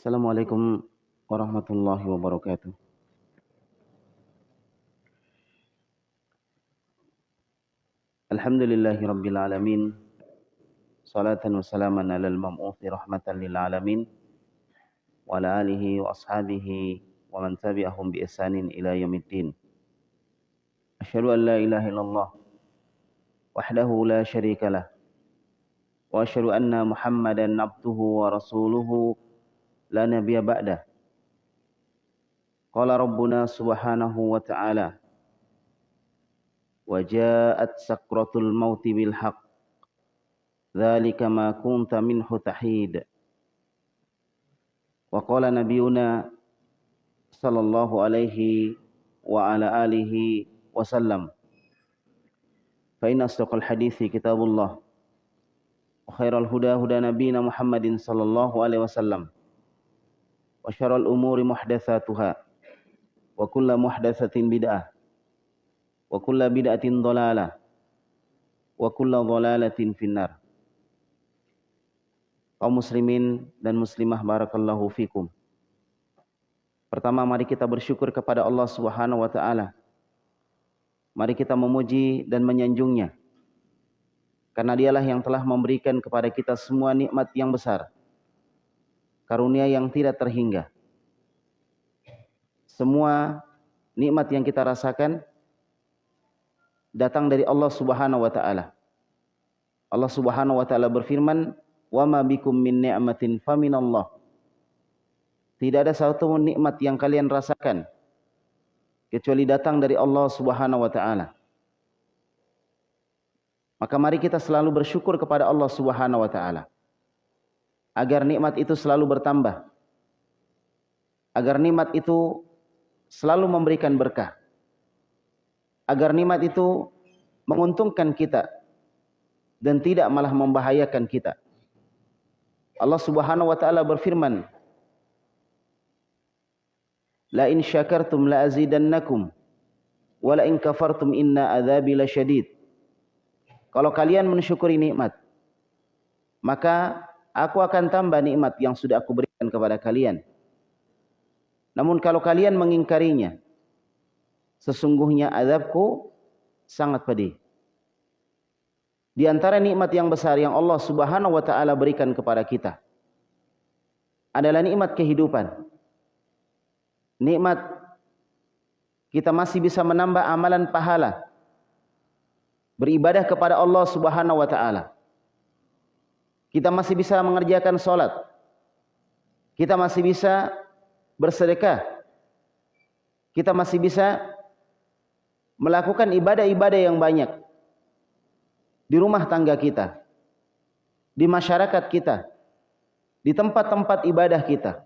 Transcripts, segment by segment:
Assalamualaikum warahmatullahi wabarakatuh. Alhamdulillahi rabbil alamin. Salatan wa salaman ala al-mam'uthi rahmatan lil alamin. Wa ala alihi wa ashabihi wa man tabi'ahum bi ihsanin ila yaumiddin. Asyhadu an la ilaha illallah wahdahu la syarika lah. Wa asyhadu anna Muhammadan abduhu wa rasuluhu la nabiyya ba'da. Qala Rabbuna subhanahu wa ta'ala wa ja'at sakratul mauti bil haqq. Dzalika ma kunta minhu tahid. Wa qala nabiyuna sallallahu alaihi wa ala alihi wa sallam. Fa inna asdaqal hadithi kitabullah. Wa khairal huda huda nabiyina Muhammadin sallallahu alaihi wasallam. وشر الأمور محدثاتها وكل محدثة بدعة wa kulla bid'atin dhalalah wa kulla dhalalatin finnar kaum muslimin dan muslimah barakallahu fikum pertama mari kita bersyukur kepada Allah Subhanahu wa taala mari kita memuji dan menyanjungnya karena dialah yang telah memberikan kepada kita semua nikmat yang besar karunia yang tidak terhingga semua nikmat yang kita rasakan datang dari Allah Subhanahu wa taala. Allah Subhanahu wa taala berfirman, "Wa ma bikum min ni'matin faminallah." Tidak ada satu nikmat yang kalian rasakan kecuali datang dari Allah Subhanahu wa taala. Maka mari kita selalu bersyukur kepada Allah Subhanahu wa taala agar nikmat itu selalu bertambah. Agar nikmat itu selalu memberikan berkah agar nikmat itu menguntungkan kita dan tidak malah membahayakan kita. Allah Subhanahu wa taala berfirman, "La in syakartum la azidannakum wa la in kafartum inna adzabi lasyadid." Kalau kalian mensyukuri nikmat, maka aku akan tambah nikmat yang sudah aku berikan kepada kalian. Namun kalau kalian mengingkarinya, sesungguhnya azabku sangat pedih. Di antara nikmat yang besar yang Allah Subhanahu wa taala berikan kepada kita adalah nikmat kehidupan. Nikmat kita masih bisa menambah amalan pahala beribadah kepada Allah Subhanahu wa taala. Kita masih bisa mengerjakan salat. Kita masih bisa bersedekah. Kita masih bisa melakukan ibadah-ibadah yang banyak di rumah tangga kita, di masyarakat kita, di tempat-tempat ibadah kita.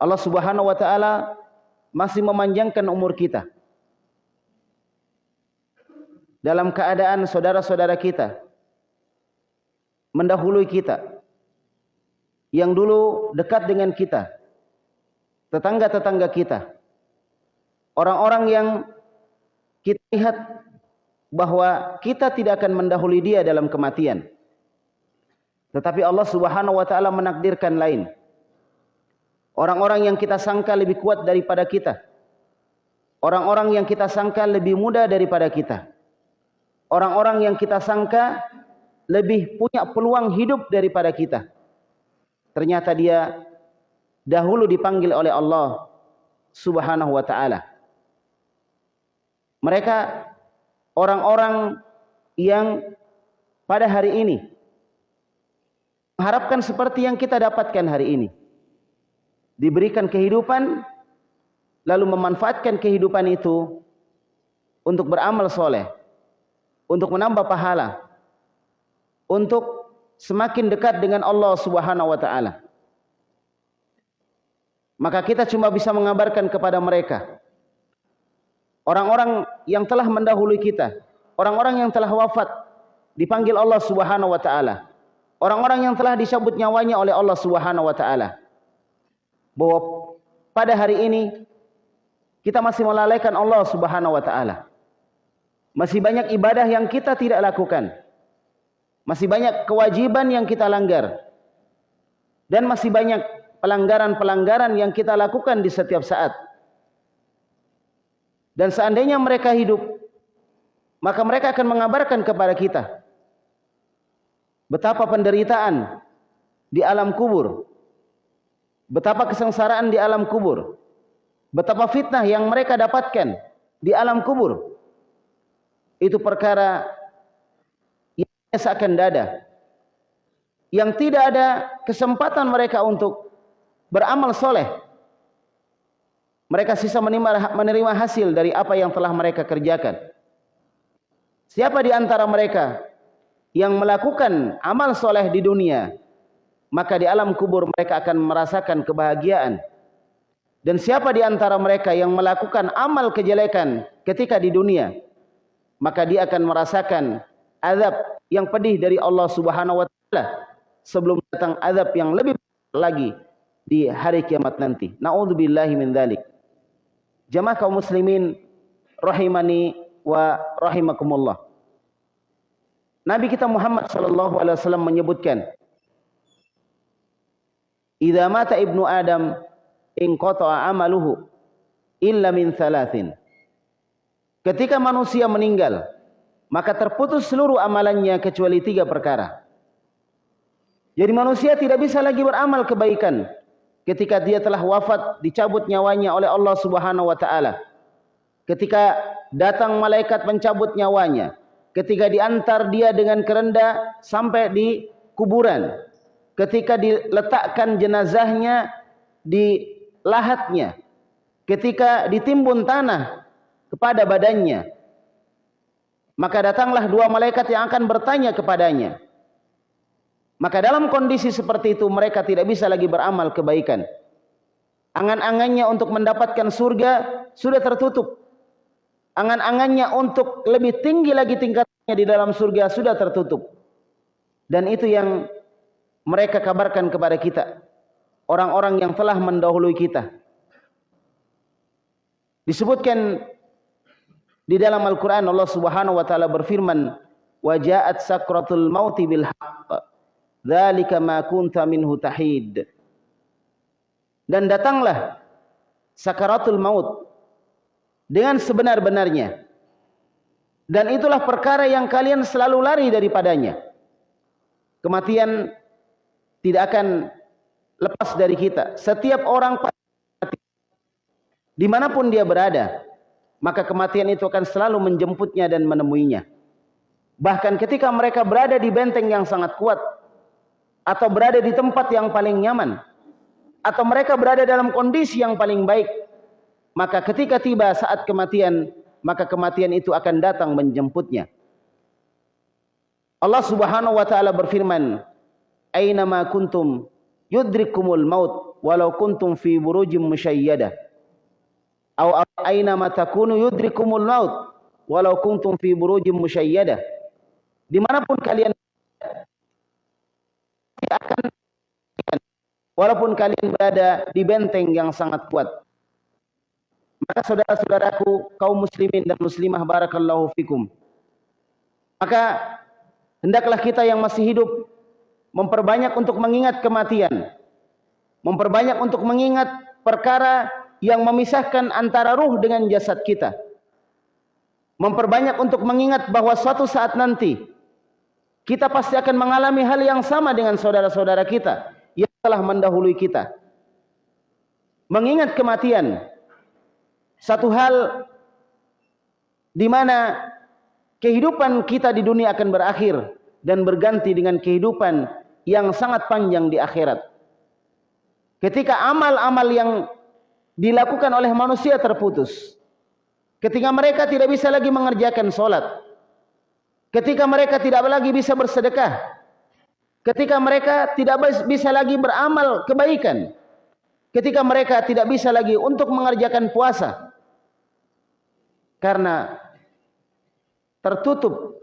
Allah Subhanahu wa taala masih memanjangkan umur kita. Dalam keadaan saudara-saudara kita mendahului kita yang dulu dekat dengan kita, tetangga-tetangga kita, orang-orang yang kita lihat bahwa kita tidak akan mendahului dia dalam kematian. Tetapi Allah Subhanahu wa taala menakdirkan lain. Orang-orang yang kita sangka lebih kuat daripada kita. Orang-orang yang kita sangka lebih muda daripada kita. Orang-orang yang kita sangka lebih punya peluang hidup daripada kita. Ternyata dia dahulu dipanggil oleh Allah Subhanahu wa taala mereka orang-orang yang pada hari ini mengharapkan seperti yang kita dapatkan hari ini. Diberikan kehidupan lalu memanfaatkan kehidupan itu untuk beramal soleh, untuk menambah pahala, untuk semakin dekat dengan Allah Subhanahu wa taala. Maka kita cuma bisa mengabarkan kepada mereka Orang-orang yang telah mendahului kita, orang-orang yang telah wafat dipanggil Allah Subhanahu wa taala. Orang-orang yang telah dicabut nyawanya oleh Allah Subhanahu wa taala. Bahwa pada hari ini kita masih melalaikan Allah Subhanahu wa taala. Masih banyak ibadah yang kita tidak lakukan. Masih banyak kewajiban yang kita langgar. Dan masih banyak pelanggaran-pelanggaran yang kita lakukan di setiap saat. Dan seandainya mereka hidup, maka mereka akan mengabarkan kepada kita betapa penderitaan di alam kubur, betapa kesengsaraan di alam kubur, betapa fitnah yang mereka dapatkan di alam kubur. Itu perkara seakan dada. Yang tidak ada kesempatan mereka untuk beramal soleh. Mereka sisa menerima hasil dari apa yang telah mereka kerjakan. Siapa di antara mereka yang melakukan amal soleh di dunia, maka di alam kubur mereka akan merasakan kebahagiaan. Dan siapa di antara mereka yang melakukan amal kejelekan ketika di dunia, maka dia akan merasakan azab yang pedih dari Allah Subhanahu wa taala sebelum datang azab yang lebih lagi di hari kiamat nanti. Nauzubillahi min dzalik. Jamaah kaum muslimin rahimani wa rahimakumullah. Nabi kita Muhammad sallallahu alaihi wasallam menyebutkan Idza mata ibnu Adam in qata'a amaluhu illa min thalathin. Ketika manusia meninggal, maka terputus seluruh amalannya kecuali tiga perkara. Jadi manusia tidak bisa lagi beramal kebaikan ketika dia telah wafat dicabut nyawanya oleh Allah Subhanahu wa taala. Ketika datang malaikat mencabut nyawanya, ketika diantar dia dengan kerenda sampai di kuburan, ketika diletakkan jenazahnya di lahatnya, ketika ditimbun tanah kepada badannya, maka datanglah dua malaikat yang akan bertanya kepadanya. Maka dalam kondisi seperti itu mereka tidak bisa lagi beramal kebaikan. Angan-angannya untuk mendapatkan surga sudah tertutup. Angan-angannya untuk lebih tinggi lagi tingkatnya di dalam surga sudah tertutup. Dan itu yang mereka kabarkan kepada kita orang-orang yang telah mendahului kita disebutkan di dalam Al-Qur'an Allah Subhanahu wa taala berfirman wajaat sakratul mauti bil haqq ma kunta minhu tahid. Dan datanglah sakaratul maut dengan sebenar-benarnya. Dan itulah perkara yang kalian selalu lari daripadanya. Kematian tidak akan lepas dari kita. Setiap orang di mana pun dia berada, maka kematian itu akan selalu menjemputnya dan menemuinya. Bahkan ketika mereka berada di benteng yang sangat kuat, atau berada di tempat yang paling nyaman, atau mereka berada dalam kondisi yang paling baik, maka ketika tiba saat kematian, maka kematian itu akan datang menjemputnya. Allah Subhanahu wa taala berfirman, aina ma kuntum yudrikumul maut walau kuntum fi burujim musyayyada aw aina ma takunu yudrikumul maut walau kuntum fi burujim musyayyada. Di mana pun kalian akan walaupun kalian berada di benteng yang sangat kuat maka saudara-saudaraku kaum muslimin dan muslimah barakallahu fikum. Maka hendaklah kita yang masih hidup memperbanyak untuk mengingat kematian, memperbanyak untuk mengingat perkara yang memisahkan antara ruh dengan jasad kita. Memperbanyak untuk mengingat bahwa suatu saat nanti kita pasti akan mengalami hal yang sama dengan saudara-saudara kita yang telah mendahului kita. Mengingat kematian satu hal di mana kehidupan kita di dunia akan berakhir dan berganti dengan kehidupan yang sangat panjang di akhirat. Ketika amal-amal yang dilakukan oleh manusia terputus. Ketika mereka tidak bisa lagi mengerjakan solat. Ketika mereka tidak lagi bisa bersedekah. Ketika mereka tidak bisa lagi beramal kebaikan. Ketika mereka tidak bisa lagi untuk mengerjakan puasa. Karena tertutup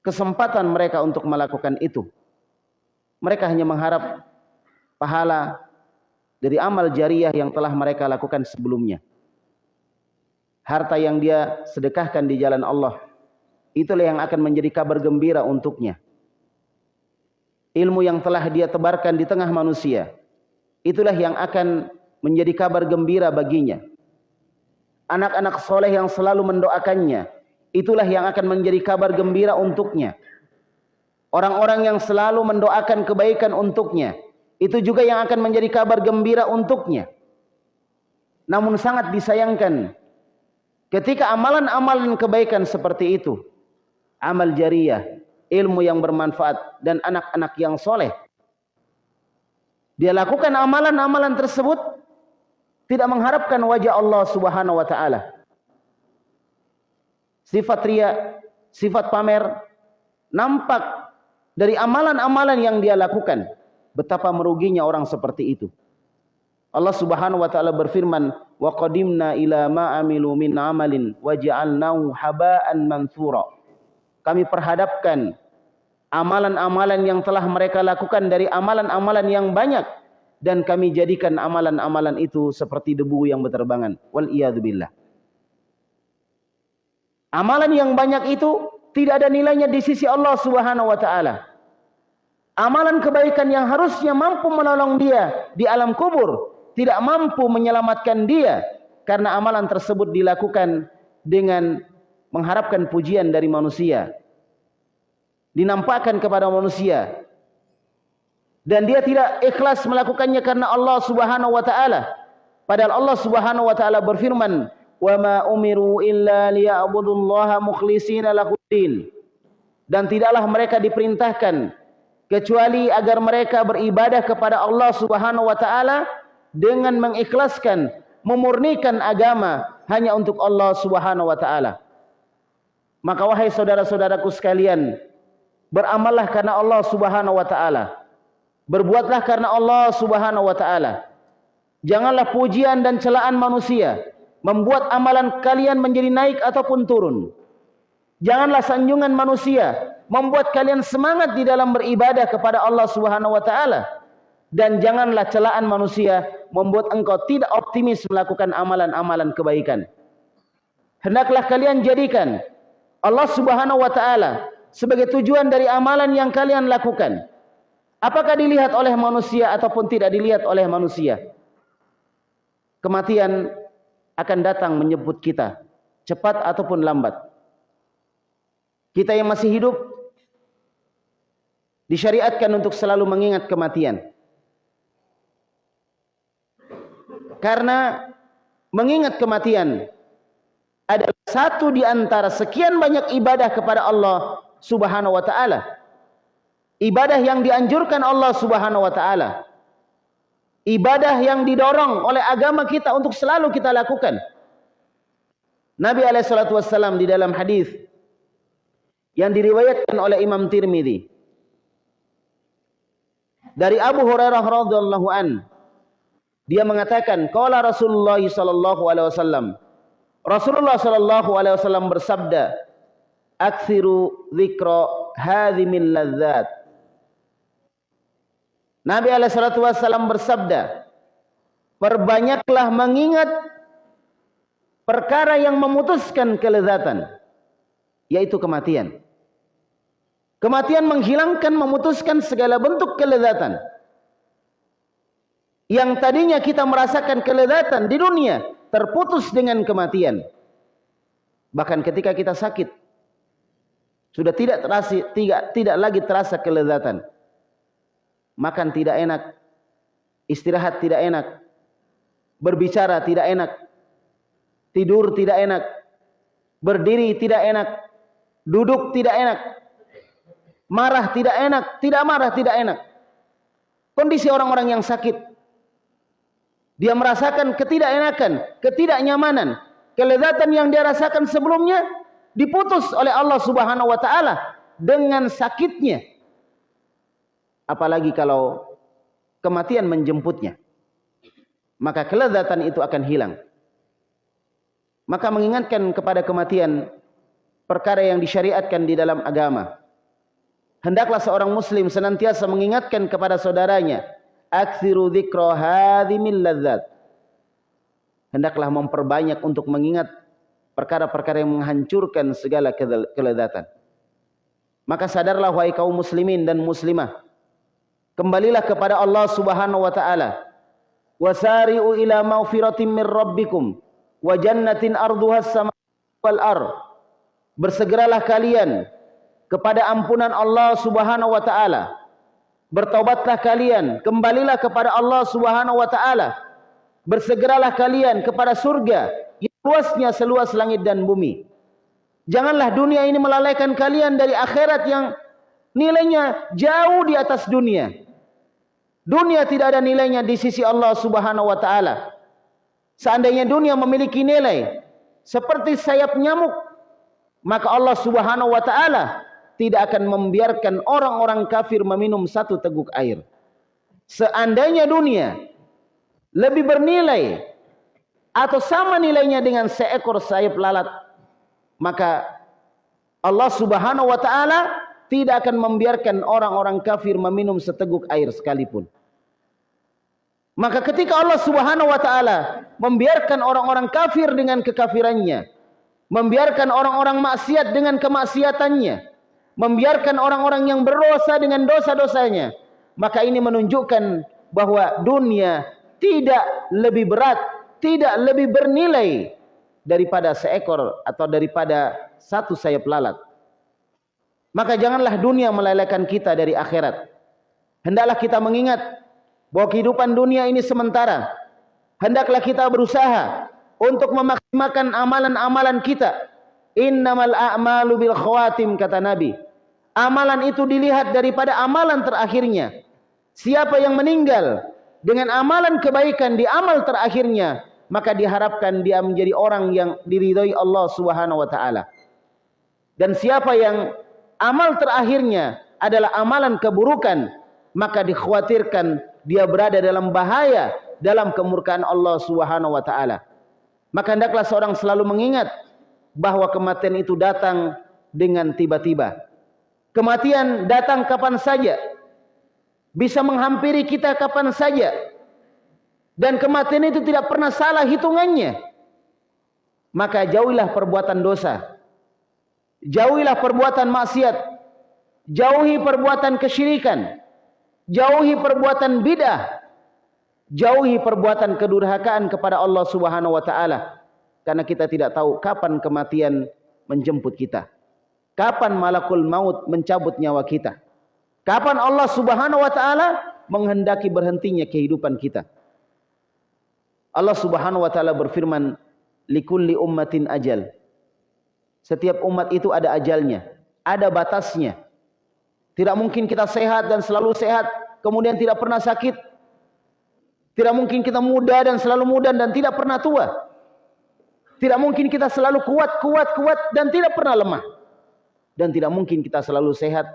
kesempatan mereka untuk melakukan itu. Mereka hanya mengharap pahala dari amal jariah yang telah mereka lakukan sebelumnya. Harta yang dia sedekahkan di jalan Allah. Itulah yang akan menjadi kabar gembira untuknya. Ilmu yang telah dia tebarkan di tengah manusia. itulah yang akan menjadi kabar gembira baginya. Anak-anak soleh yang selalu mendoakannya, itulah yang akan menjadi kabar gembira untuknya. Orang-orang yang selalu mendoakan kebaikan untuknya, itu juga yang akan menjadi kabar gembira untuknya. Namun sangat disayangkan ketika amalan-amalan kebaikan seperti itu, amal jariah, ilmu yang bermanfaat dan anak-anak yang soleh, dia lakukan amalan-amalan tersebut tidak mengharapkan wajah Allah Subhanahu wa taala. Sifat ria, sifat pamer nampak dari amalan-amalan yang dia lakukan. Betapa meruginya orang seperti itu. Allah Subhanahu wa taala berfirman, "Wa qadimna ila ma amilu min amalin waja'alnahu haba'an mansura." Kami perhadapkan amalan-amalan yang telah mereka lakukan dari amalan-amalan yang banyak dan kami jadikan amalan-amalan itu seperti debu yang berterbangan. Wal billah. Amalan yang banyak itu tidak ada nilainya di sisi Allah Subhanahu wa taala. Amalan kebaikan yang harusnya mampu menolong dia di alam kubur tidak mampu menyelamatkan dia karena amalan tersebut dilakukan dengan mengharapkan pujian dari manusia. Dinampakkan kepada manusia. Dan dia tidak ikhlas melakukannya karena Allah Subhanahu wa taala. Padahal Allah Subhanahu wa taala berfirman wa ma umiru illa liya'budullaha mukhlishina lahuddin dan tidaklah mereka diperintahkan kecuali agar mereka beribadah kepada Allah Subhanahu wa taala dengan mengikhlaskan, memurnikan agama hanya untuk Allah Subhanahu wa taala. Maka wahai saudara-saudaraku sekalian, beramallah karena Allah Subhanahu wa taala. Berbuatlah karena Allah Subhanahu wa taala. Janganlah pujian dan celaan manusia membuat amalan kalian menjadi naik ataupun turun. Janganlah sanjungan manusia membuat kalian semangat di dalam beribadah kepada Allah Subhanahu wa taala dan janganlah celaan manusia membuat engkau tidak optimis melakukan amalan-amalan kebaikan. Hendaklah kalian jadikan Allah Subhanahu wa taala sebagai tujuan dari amalan yang kalian lakukan. Apakah dilihat oleh manusia ataupun tidak dilihat oleh manusia? Kematian akan datang menyebut kita, cepat ataupun lambat. Kita yang masih hidup disyariatkan untuk selalu mengingat kematian. Karena mengingat kematian adalah satu di antara sekian banyak ibadah kepada Allah Subhanahu wa taala. Ibadah yang dianjurkan Allah Subhanahu wa taala. Ibadah yang didorong oleh agama kita untuk selalu kita lakukan. Nabi alaihi salatu wasallam di dalam hadis yang diriwayatkan oleh Imam Tirmizi dari Abu Hurairah radhiyallahu an dia mengatakan, qala Rasulullah sallallahu alaihi wasallam. Rasulullah sallallahu alaihi wasallam bersabda, "Aktsiru dzikra hadhimil ladzat." Nabi alaihi salatu wasallam bersabda, "Perbanyaklah mengingat perkara yang memutuskan kelezatan, yaitu kematian." Kematian menghilangkan, memutuskan segala bentuk kelezatan yang tadinya kita merasakan kelezatan di dunia terputus dengan kematian. Bahkan ketika kita sakit sudah tidak terasa tidak tidak lagi terasa kelezatan. Makan tidak enak, istirahat tidak enak, berbicara tidak enak, tidur tidak enak, berdiri tidak enak, duduk tidak enak, marah tidak enak, tidak marah tidak enak. Kondisi orang-orang yang sakit dia merasakan ketidakenakan, ketidaknyamanan, kelezatan yang dia rasakan sebelumnya diputus oleh Allah Subhanahu wa taala dengan sakitnya. Apalagi kalau kematian menjemputnya. Maka kelezatan itu akan hilang. Maka mengingatkan kepada kematian perkara yang disyariatkan di dalam agama. Hendaklah seorang muslim senantiasa mengingatkan kepada saudaranya aksiru dzikra hadhimil ladzat. Hendaklah memperbanyak untuk mengingat perkara-perkara yang menghancurkan segala kelezatan maka sadarlah wahai kaum muslimin dan muslimah kembalilah kepada Allah Subhanahu wa taala. Wasari'u ila maghfiratin min rabbikum wa jannatin arduhas sama wal ar bersegeralah kalian kepada ampunan Allah Subhanahu wa taala. Bertaubatlah kalian kembalilah kepada Allah Subhanahu wa taala. Bersegeralah kalian kepada surga yang luasnya seluas langit dan bumi. Janganlah dunia ini melalaikan kalian dari akhirat yang nilainya jauh di atas dunia. Dunia tidak ada nilainya di sisi Allah Subhanahu wa taala. Seandainya dunia memiliki nilai seperti sayap nyamuk, maka Allah Subhanahu wa taala tidak akan membiarkan orang-orang kafir meminum satu teguk air. Seandainya dunia lebih bernilai atau sama nilainya dengan seekor sayap lalat, maka Allah Subhanahu wa taala tidak akan membiarkan orang-orang kafir meminum seteguk air sekalipun. Maka ketika Allah Subhanahu wa taala membiarkan orang-orang kafir dengan kekafirannya, membiarkan orang-orang maksiat dengan kemaksiatannya, membiarkan orang-orang yang berdosa dengan dosa-dosanya, maka ini menunjukkan bahwa dunia tidak lebih berat, tidak lebih bernilai daripada seekor atau daripada satu sayap lalat. Maka janganlah dunia melelehkan kita dari akhirat. Hendaklah kita mengingat bahwa kehidupan dunia ini sementara. Hendaklah kita berusaha untuk memaksimalkan amalan-amalan kita. Innamal a'malu bil khawatim kata Nabi. Amalan itu dilihat daripada amalan terakhirnya. Siapa yang meninggal dengan amalan kebaikan di amal terakhirnya, maka diharapkan dia menjadi orang yang diridhoi Allah Subhanahu wa taala. Dan siapa yang amal terakhirnya adalah amalan keburukan, maka dikhawatirkan dia berada dalam bahaya dalam kemurkaan Allah Subhanahu wa taala. Maka hendaklah seorang selalu mengingat bahwa kematian itu datang dengan tiba-tiba. Kematian datang kapan saja. Bisa menghampiri kita kapan saja. Dan kematian itu tidak pernah salah hitungannya. Maka jauhilah perbuatan dosa. Jauhilah perbuatan maksiat. Jauhi perbuatan kesyirikan jauhi perbuatan bidah, jauhi perbuatan kedurhakaan kepada Allah Subhanahu wa taala. Karena kita tidak tahu kapan kematian menjemput kita. Kapan malakul maut mencabut nyawa kita. Kapan Allah Subhanahu wa taala menghendaki berhentinya kehidupan kita. Allah Subhanahu wa taala berfirman, "Likulli ummatin ajal." Setiap umat itu ada ajalnya, ada batasnya. Tidak mungkin kita sehat dan selalu sehat, kemudian tidak pernah sakit. Tidak mungkin kita muda dan selalu muda dan tidak pernah tua. Tidak mungkin kita selalu kuat, kuat, kuat dan tidak pernah lemah. Dan tidak mungkin kita selalu sehat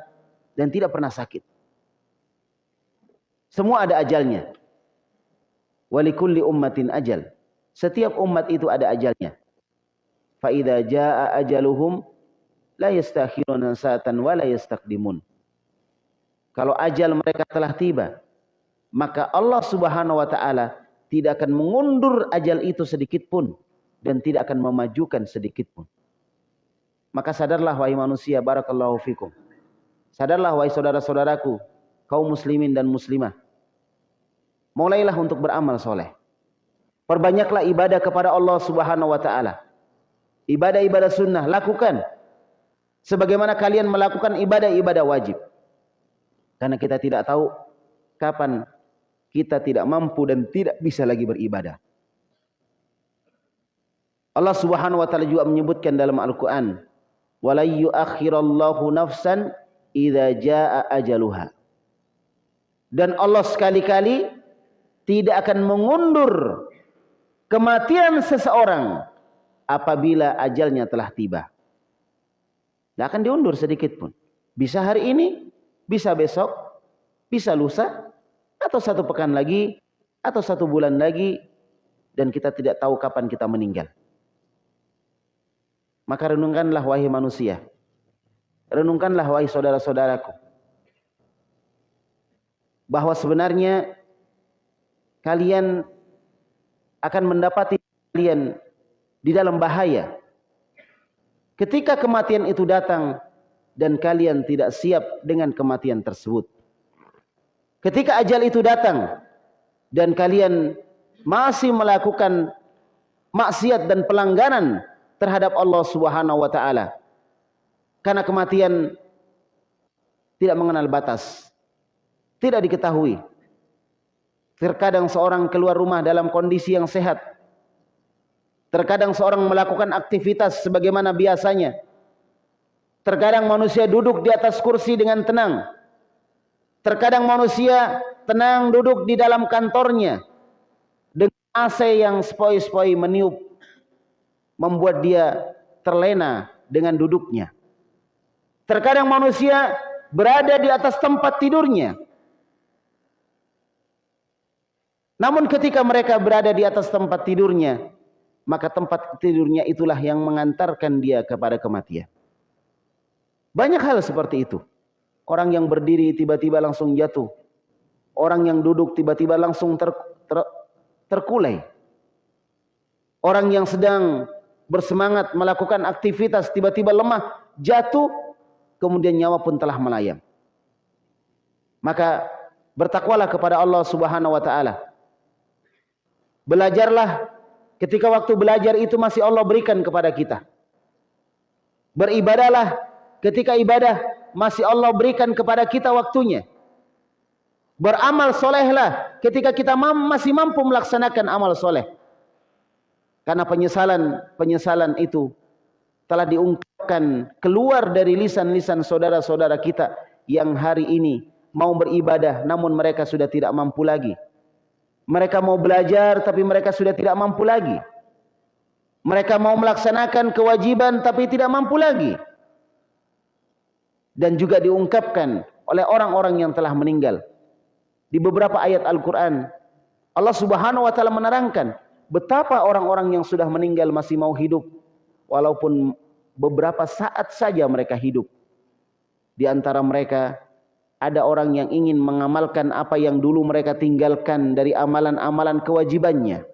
dan tidak pernah sakit. Semua ada ajalnya. Walikulli ummatin ajal. Setiap umat itu ada ajalnya. Fa jaa ajaluhum la yastakhiruna sa'atan wa la yastaqdimun kalau ajal mereka telah tiba, maka Allah Subhanahu wa taala tidak akan mengundur ajal itu sedikit pun dan tidak akan memajukan sedikit pun. Maka sadarlah wahai manusia barakallahu fikum. Sadarlah wahai saudara-saudaraku kaum muslimin dan muslimah. Mulailah untuk beramal soleh. Perbanyaklah ibadah kepada Allah Subhanahu wa taala. Ibadah-ibadah sunnah lakukan sebagaimana kalian melakukan ibadah-ibadah wajib. Karena kita tidak tahu kapan kita tidak mampu dan tidak bisa lagi beribadah. Allah Subhanahu wa taala juga menyebutkan dalam Al-Qur'an, "Wala yu'akhirallahu nafsan idza jaa ajaluha." Dan Allah sekali-kali tidak akan mengundur kematian seseorang apabila ajalnya telah tiba. Tidak akan diundur sedikit pun. Bisa hari ini, bisa besok, bisa lusa, atau satu pekan lagi, atau satu bulan lagi, dan kita tidak tahu kapan kita meninggal. Maka renungkanlah wahai manusia. Renungkanlah wahai saudara-saudaraku. Bahwa sebenarnya kalian akan mendapati kalian di dalam bahaya. Ketika kematian itu datang, dan kalian tidak siap dengan kematian tersebut. Ketika ajal itu datang dan kalian masih melakukan maksiat dan pelanggaran terhadap Allah Subhanahu wa taala. Karena kematian tidak mengenal batas. Tidak diketahui. Terkadang seorang keluar rumah dalam kondisi yang sehat. Terkadang seorang melakukan aktivitas sebagaimana biasanya. Terkadang manusia duduk di atas kursi dengan tenang. Terkadang manusia tenang duduk di dalam kantornya dengan AC yang sepoi-sepoi meniup membuat dia terlena dengan duduknya. Terkadang manusia berada di atas tempat tidurnya. Namun ketika mereka berada di atas tempat tidurnya, maka tempat tidurnya itulah yang mengantarkan dia kepada kematian. Banyak hal seperti itu. Orang yang berdiri tiba-tiba langsung jatuh. Orang yang duduk tiba-tiba langsung ter, ter, terkulai. Orang yang sedang bersemangat melakukan aktivitas tiba-tiba lemah, jatuh, kemudian nyawa pun telah melayang. Maka bertakwalah kepada Allah Subhanahu wa taala. Belajarlah ketika waktu belajar itu masih Allah berikan kepada kita. Beribadahlah ketika ibadah masih Allah berikan kepada kita waktunya. Beramal solehlah ketika kita masih mampu melaksanakan amal soleh. Karena penyesalan penyesalan itu telah diungkapkan keluar dari lisan-lisan saudara-saudara kita yang hari ini mau beribadah namun mereka sudah tidak mampu lagi. Mereka mau belajar tapi mereka sudah tidak mampu lagi. Mereka mau melaksanakan kewajiban tapi tidak mampu lagi dan juga diungkapkan oleh orang-orang yang telah meninggal. Di beberapa ayat Al-Quran, Allah subhanahu wa ta'ala menerangkan betapa orang-orang yang sudah meninggal masih mau hidup. Walaupun beberapa saat saja mereka hidup. Di antara mereka ada orang yang ingin mengamalkan apa yang dulu mereka tinggalkan dari amalan-amalan kewajibannya.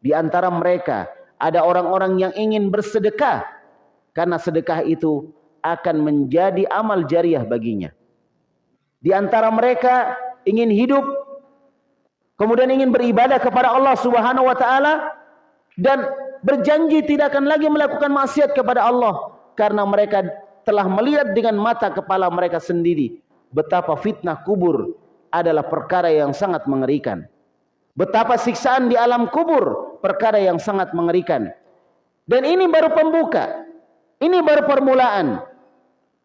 Di antara mereka ada orang-orang yang ingin bersedekah. Karena sedekah itu akan menjadi amal jariah baginya. Di antara mereka ingin hidup kemudian ingin beribadah kepada Allah Subhanahu wa taala dan berjanji tidak akan lagi melakukan maksiat kepada Allah karena mereka telah melihat dengan mata kepala mereka sendiri betapa fitnah kubur adalah perkara yang sangat mengerikan. Betapa siksaan di alam kubur perkara yang sangat mengerikan. Dan ini baru pembuka. Ini baru permulaan.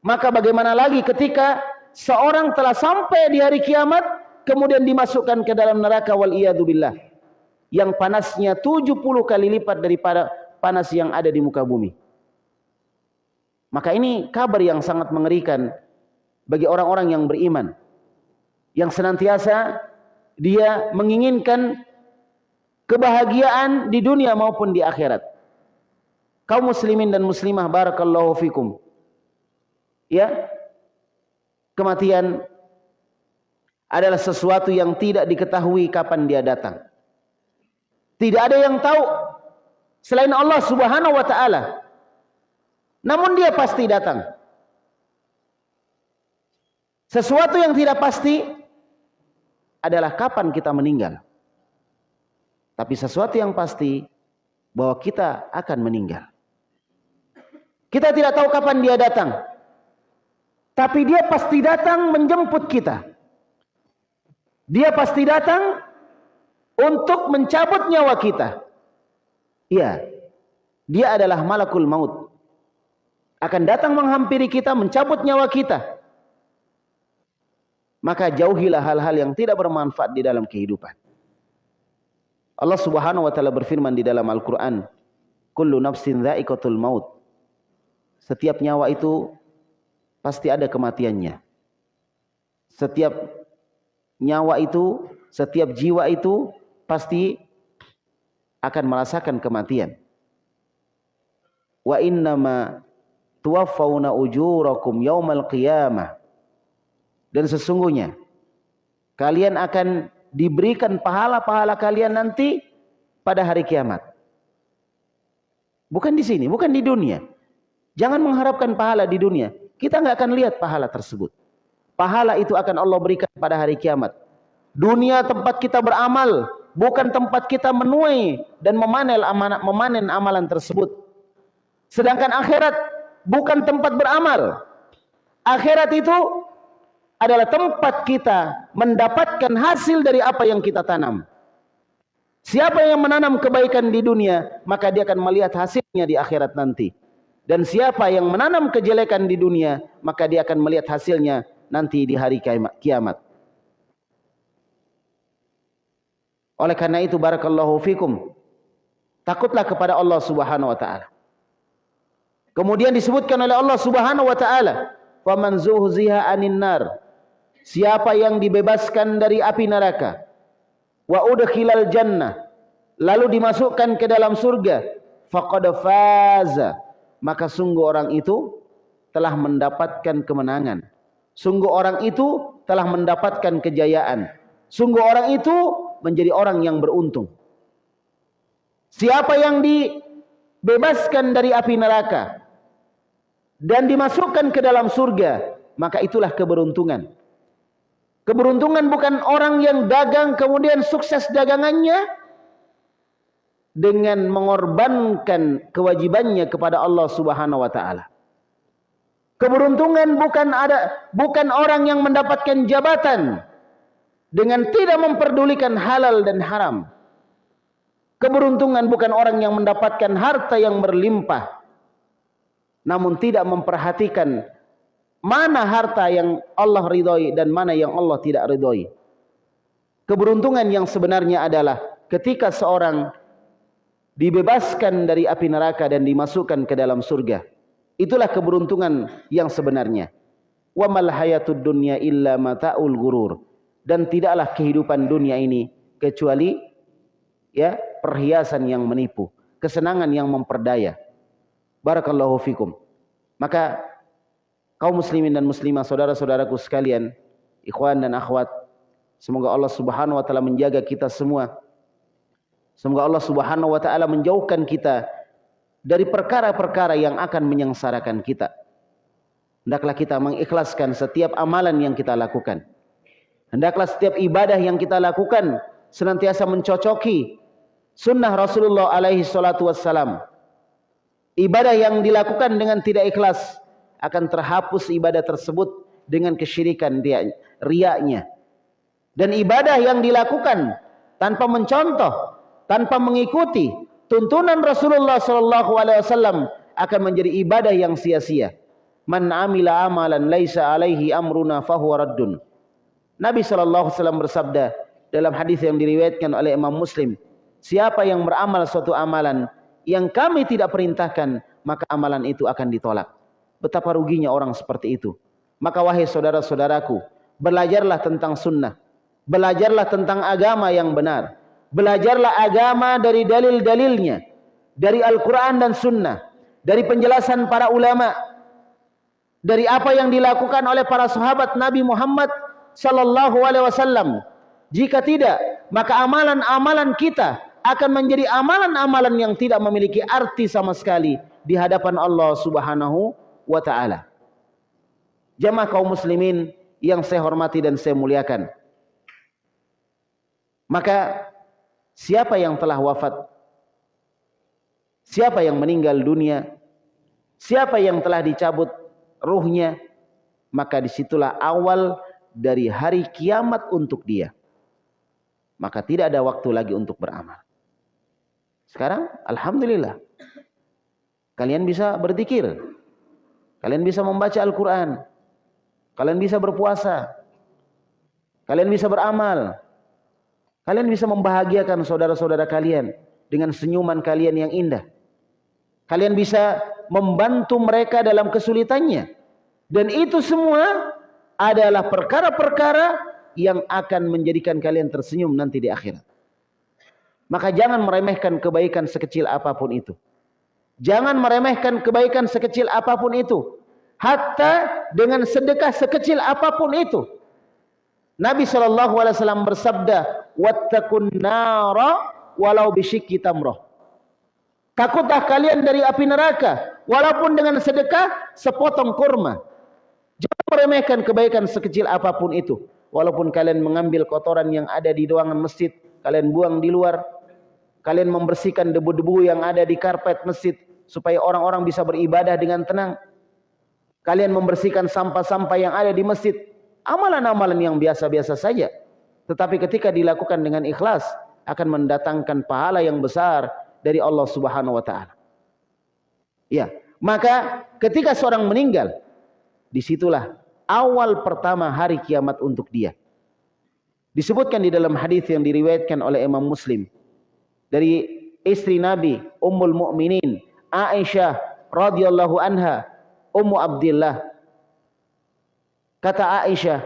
Maka bagaimana lagi ketika seorang telah sampai di hari kiamat kemudian dimasukkan ke dalam neraka wal billah yang panasnya 70 kali lipat daripada panas yang ada di muka bumi. Maka ini kabar yang sangat mengerikan bagi orang-orang yang beriman. Yang senantiasa dia menginginkan kebahagiaan di dunia maupun di akhirat. Kaum muslimin dan muslimah barakallahu fikum ya kematian adalah sesuatu yang tidak diketahui kapan dia datang. Tidak ada yang tahu selain Allah Subhanahu wa taala. Namun dia pasti datang. Sesuatu yang tidak pasti adalah kapan kita meninggal. Tapi sesuatu yang pasti bahwa kita akan meninggal. Kita tidak tahu kapan dia datang. Tapi dia pasti datang menjemput kita. Dia pasti datang untuk mencabut nyawa kita. Iya. Dia adalah malakul maut. Akan datang menghampiri kita, mencabut nyawa kita. Maka jauhilah hal-hal yang tidak bermanfaat di dalam kehidupan. Allah Subhanahu wa taala berfirman di dalam Al-Qur'an, "Kullu nafsin dha'iqatul maut." Setiap nyawa itu pasti ada kematiannya. Setiap nyawa itu, setiap jiwa itu pasti akan merasakan kematian. Wa innama tuwaffawna ujurakum yaumal qiyamah. Dan sesungguhnya kalian akan diberikan pahala-pahala kalian nanti pada hari kiamat. Bukan di sini, bukan di dunia. Jangan mengharapkan pahala di dunia. Kita nggak akan lihat pahala tersebut. Pahala itu akan Allah berikan pada hari kiamat. Dunia tempat kita beramal, bukan tempat kita menuai dan memanen amalan, memanen amalan tersebut. Sedangkan akhirat bukan tempat beramal. Akhirat itu adalah tempat kita mendapatkan hasil dari apa yang kita tanam. Siapa yang menanam kebaikan di dunia, maka dia akan melihat hasilnya di akhirat nanti. Dan siapa yang menanam kejelekan di dunia, maka dia akan melihat hasilnya nanti di hari kiamat. Oleh karena itu barakallahu fikum. Takutlah kepada Allah Subhanahu wa taala. Kemudian disebutkan oleh Allah Subhanahu wa taala, "Faman zuhziha 'anil nar." Siapa yang dibebaskan dari api neraka, wa udkhilal jannah lalu dimasukkan ke dalam surga faqad faza maka sungguh orang itu telah mendapatkan kemenangan sungguh orang itu telah mendapatkan kejayaan. Sungguh orang itu menjadi orang yang beruntung. Siapa yang dibebaskan dari api neraka dan dimasukkan ke dalam surga maka itulah keberuntungan. Keberuntungan bukan orang yang dagang kemudian sukses dagangannya dengan mengorbankan kewajibannya kepada Allah Subhanahu wa taala. Keberuntungan bukan ada bukan orang yang mendapatkan jabatan dengan tidak memperdulikan halal dan haram. Keberuntungan bukan orang yang mendapatkan harta yang berlimpah namun tidak memperhatikan mana harta yang Allah ridhoi dan mana yang Allah tidak ridhoi. Keberuntungan yang sebenarnya adalah ketika seorang dibebaskan dari api neraka dan dimasukkan ke dalam surga. Itulah keberuntungan yang sebenarnya. Wa mal hayatud dunya illa mata'ul gurur. Dan tidaklah kehidupan dunia ini kecuali ya perhiasan yang menipu, kesenangan yang memperdaya. Barakallahu fikum. Maka kaum muslimin dan muslimah saudara-saudaraku sekalian, ikhwan dan akhwat, semoga Allah Subhanahu wa taala menjaga kita semua. Semoga Allah Subhanahu wa taala menjauhkan kita dari perkara-perkara yang akan menyengsarakan kita. Hendaklah kita mengikhlaskan setiap amalan yang kita lakukan. Hendaklah setiap ibadah yang kita lakukan senantiasa mencocoki sunnah Rasulullah alaihi salatu wassalam. Ibadah yang dilakukan dengan tidak ikhlas akan terhapus ibadah tersebut dengan kesyirikan dia riaknya. Dan ibadah yang dilakukan tanpa mencontoh, tanpa mengikuti tuntunan Rasulullah sallallahu alaihi wasallam akan menjadi ibadah yang sia-sia. Man amila amalan laisa alaihi amruna fahuwa raddun. Nabi sallallahu alaihi wasallam bersabda dalam hadis yang diriwayatkan oleh Imam Muslim, siapa yang beramal suatu amalan yang kami tidak perintahkan, maka amalan itu akan ditolak. Betapa ruginya orang seperti itu. Maka wahai saudara-saudaraku, belajarlah tentang sunnah. Belajarlah tentang agama yang benar. Belajarlah agama dari dalil-dalilnya. Dari Al-Quran dan sunnah. Dari penjelasan para ulama. Dari apa yang dilakukan oleh para sahabat Nabi Muhammad sallallahu alaihi wasallam. Jika tidak, maka amalan-amalan kita akan menjadi amalan-amalan yang tidak memiliki arti sama sekali di hadapan Allah Subhanahu wa taala. Jamaah kaum muslimin yang saya hormati dan saya muliakan. Maka siapa yang telah wafat? Siapa yang meninggal dunia? Siapa yang telah dicabut ruhnya? Maka di situlah awal dari hari kiamat untuk dia. Maka tidak ada waktu lagi untuk beramal. Sekarang Alhamdulillah. Kalian bisa berzikir. Kalian bisa membaca Al-Quran. Kalian bisa berpuasa. Kalian bisa beramal. Kalian bisa membahagiakan saudara-saudara kalian dengan senyuman kalian yang indah. Kalian bisa membantu mereka dalam kesulitannya. Dan itu semua adalah perkara-perkara yang akan menjadikan kalian tersenyum nanti di akhirat. Maka jangan meremehkan kebaikan sekecil apa pun itu. Jangan meremehkan kebaikan sekecil apa pun itu. Hatta dengan sedekah sekecil apa pun itu. Nabi SAW bersabda, Wattakun nara walau bisyikki tamroh. Takutlah kalian dari api neraka, walaupun dengan sedekah sepotong kurma. Jangan meremehkan kebaikan sekecil apa pun itu. Walaupun kalian mengambil kotoran yang ada di ruangan masjid, kalian buang di luar. Kalian membersihkan debu-debu yang ada di karpet masjid supaya orang-orang bisa beribadah dengan tenang. Kalian membersihkan sampah-sampah yang ada di masjid. Amalan-amalan yang biasa-biasa saja. Tetapi ketika dilakukan dengan ikhlas akan mendatangkan pahala yang besar dari Allah Subhanahu wa taala. Ya, maka ketika seorang meninggal di situlah awal pertama hari kiamat untuk dia. Disebutkan di dalam hadis yang diriwayatkan oleh Imam Muslim dari istri Nabi Ummul Mukminin Aisyah radhiyallahu anha Ummu Abdullah kata Aisyah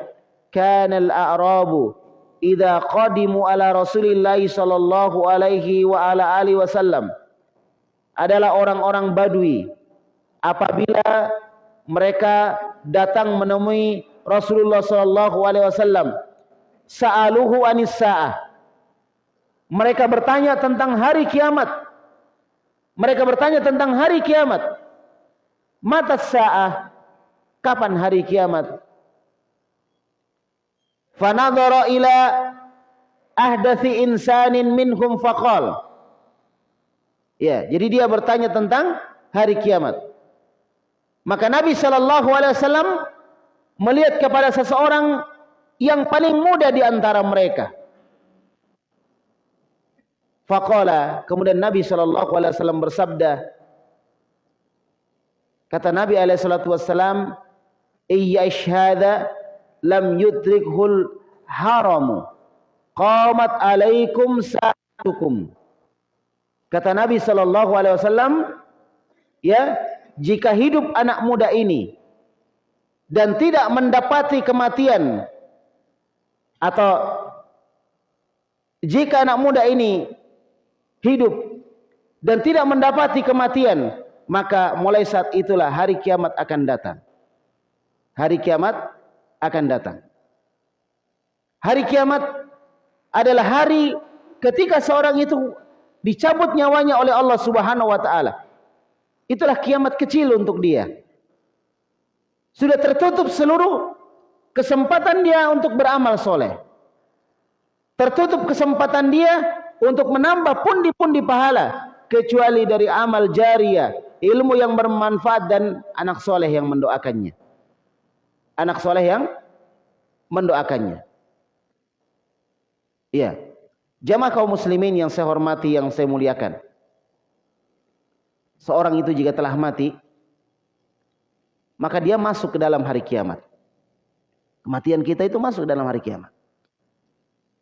kana al-a'rabu idza qadimu ala Rasulillah sallallahu alaihi wa ala alihi wasallam. Adalah orang-orang Badui. Apabila mereka datang menemui Rasulullah sallallahu alaihi wasallam sa'aluhu anis sa'ah. Mereka bertanya tentang hari kiamat. Mereka bertanya tentang hari kiamat. Mata sa'ah kapan hari kiamat fanadhara ila ahdathi insanin minhum faqal ya jadi dia bertanya tentang hari kiamat maka Nabi Shallallahu Alaihi Wasallam melihat kepada seseorang yang paling muda di antara mereka. Faqala, kemudian Nabi Shallallahu Alaihi Wasallam bersabda, kata Nabi Alaihi Wasallam, iya ishada lam yudrikhul haramu, qamat alaikum sa'atukum. Kata Nabi Shallallahu Alaihi Wasallam, ya jika hidup anak muda ini dan tidak mendapati kematian atau jika anak muda ini hidup dan tidak mendapati kematian maka mulai saat itulah hari kiamat akan datang hari kiamat akan datang hari kiamat adalah hari ketika seorang itu dicabut nyawanya oleh Allah Subhanahu wa taala Itulah kiamat kecil untuk dia. Sudah tertutup seluruh kesempatan dia untuk beramal soleh. Tertutup kesempatan dia untuk menambah pundi-pundi pahala. Kecuali dari amal jariah. Ilmu yang bermanfaat dan anak soleh yang mendoakannya. Anak soleh yang mendoakannya. Iya. Jamaah kaum muslimin yang saya hormati, yang saya muliakan seorang itu jika telah mati, maka dia masuk ke dalam hari kiamat. Kematian kita itu masuk dalam hari kiamat.